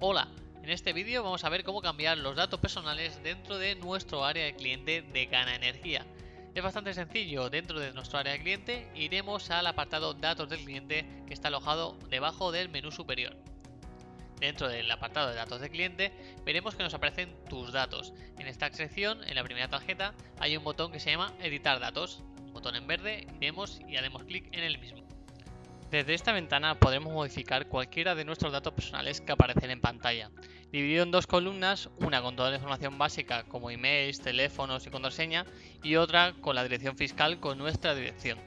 Hola, en este vídeo vamos a ver cómo cambiar los datos personales dentro de nuestro área de cliente de Gana Energía. Es bastante sencillo, dentro de nuestro área de cliente iremos al apartado datos del cliente que está alojado debajo del menú superior. Dentro del apartado de datos del cliente veremos que nos aparecen tus datos. En esta sección, en la primera tarjeta, hay un botón que se llama editar datos. Un botón en verde, iremos y haremos clic en el mismo. Desde esta ventana podremos modificar cualquiera de nuestros datos personales que aparecen en pantalla, dividido en dos columnas, una con toda la información básica como emails, teléfonos y contraseña y otra con la dirección fiscal con nuestra dirección.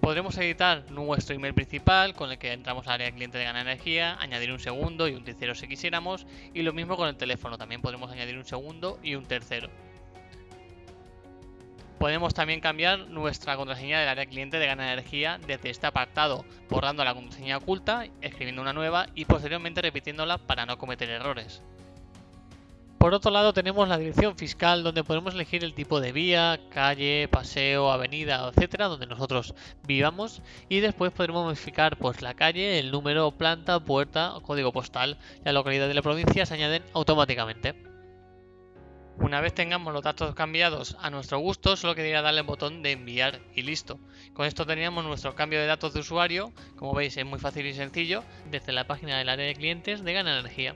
Podremos editar nuestro email principal con el que entramos al área cliente de Gana Energía, añadir un segundo y un tercero si quisiéramos y lo mismo con el teléfono, también podremos añadir un segundo y un tercero. Podemos también cambiar nuestra contraseña del área cliente de Gana Energía desde este apartado, borrando la contraseña oculta, escribiendo una nueva y posteriormente repitiéndola para no cometer errores. Por otro lado tenemos la dirección fiscal donde podemos elegir el tipo de vía, calle, paseo, avenida, etcétera, donde nosotros vivamos y después podremos modificar pues la calle, el número, planta, puerta, código postal la localidad de la provincia se añaden automáticamente. Una vez tengamos los datos cambiados a nuestro gusto, solo quedaría darle el botón de enviar y listo. Con esto teníamos nuestro cambio de datos de usuario, como veis es muy fácil y sencillo, desde la página del área de clientes de Gana Energía.